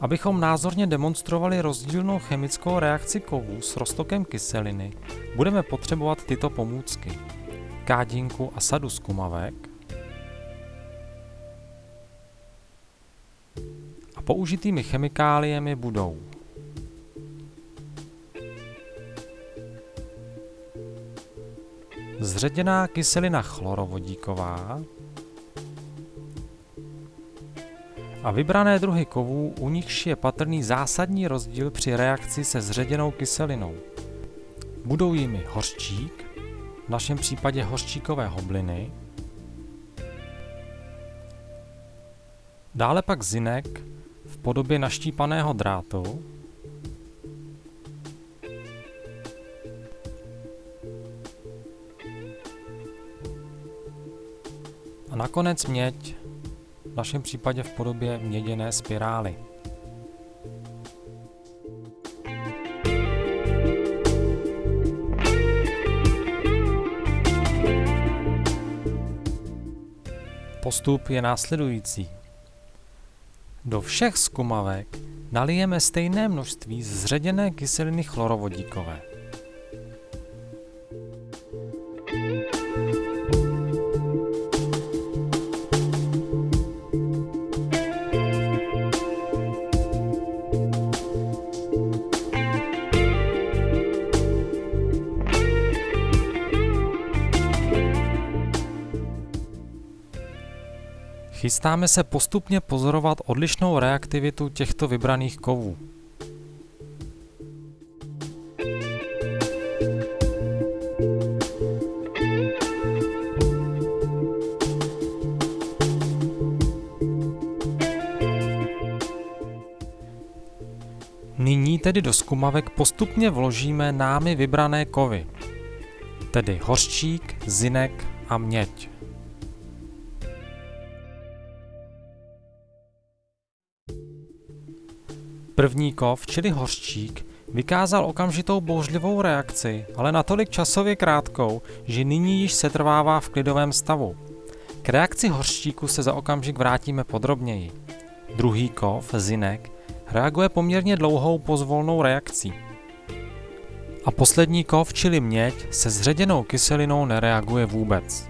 Abychom názorně demonstrovali rozdílnou chemickou reakci kovů s roztokem kyseliny, budeme potřebovat tyto pomůcky. Kádinku a sadu skumavek a použitými chemikáliemi budou. Zředěná kyselina chlorovodíková a vybrané druhy kovů, u nichž je patrný zásadní rozdíl při reakci se zředěnou kyselinou. Budou jimi hořčík, v našem případě hořčíkové hobliny, dále pak zinek v podobě naštípaného drátu, a nakonec měď našem případě v podobě měděné spirály. Postup je následující. Do všech skumavek nalijeme stejné množství zředěné kyseliny chlorovodíkové. Chystáme se postupně pozorovat odlišnou reaktivitu těchto vybraných kovů. Nyní tedy do skumavek postupně vložíme námi vybrané kovy, tedy hořčík, zinek a měď. První kov, čili hořčík, vykázal okamžitou bouřlivou reakci, ale natolik časově krátkou, že nyní již setrvává v klidovém stavu. K reakci hořčíku se za okamžik vrátíme podrobněji. Druhý kov, zinek, reaguje poměrně dlouhou pozvolnou reakcí. A poslední kov, čili měď, se zředěnou kyselinou nereaguje vůbec.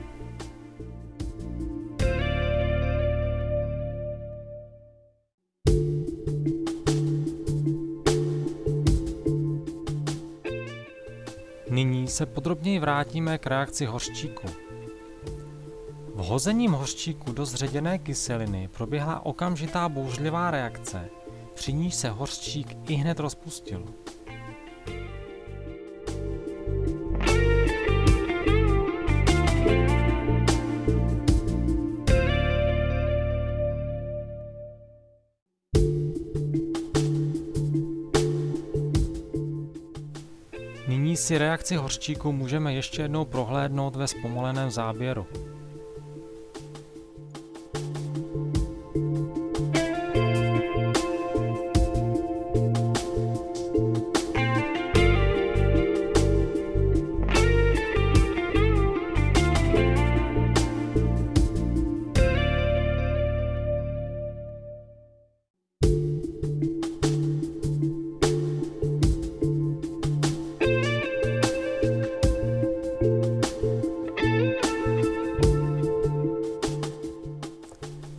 Nyní se podrobněji vrátíme k reakci hořčíku. Vhozením hořčíku do zředěné kyseliny proběhla okamžitá bouřlivá reakce, při níž se hořčík i hned rozpustil. Si reakci hořčíku můžeme ještě jednou prohlédnout ve zpomaleném záběru.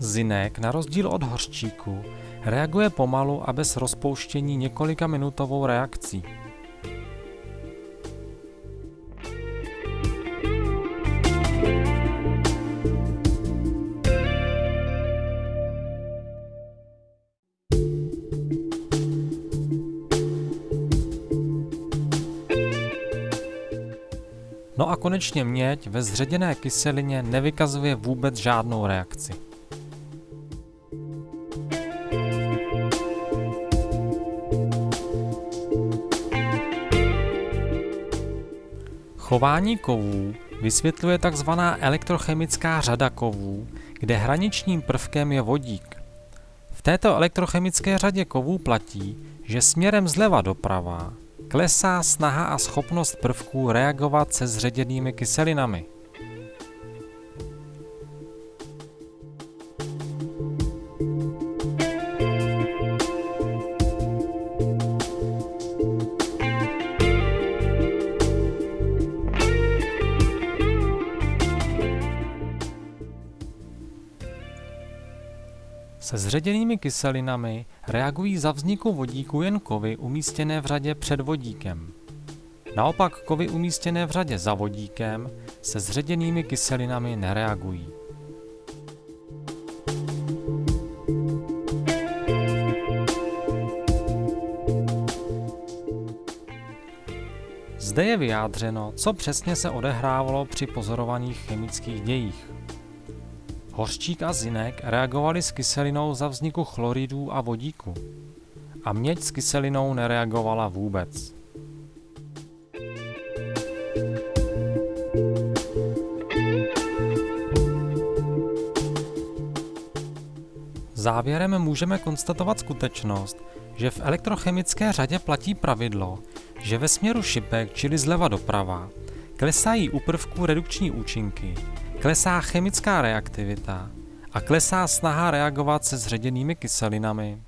Zinek, na rozdíl od hořčíku, reaguje pomalu a bez rozpouštění několika minutovou reakcí. No a konečně měď ve zředěné kyselině nevykazuje vůbec žádnou reakci. Chování kovů vysvětluje tzv. elektrochemická řada kovů, kde hraničním prvkem je vodík. V této elektrochemické řadě kovů platí, že směrem zleva doprava klesá snaha a schopnost prvků reagovat se zředěnými kyselinami. Se zředěnými kyselinami reagují za vzniku vodíku jen kovy umístěné v řadě před vodíkem. Naopak kovy umístěné v řadě za vodíkem se zředěnými kyselinami nereagují. Zde je vyjádřeno, co přesně se odehrávalo při pozorovaných chemických dějích. Hořčík a zinek reagovali s kyselinou za vzniku chloridů a vodíku. A měď s kyselinou nereagovala vůbec. Závěrem můžeme konstatovat skutečnost, že v elektrochemické řadě platí pravidlo, že ve směru šipek, čili zleva doprava, klesají u prvků redukční účinky, klesá chemická reaktivita a klesá snaha reagovat se zředěnými kyselinami.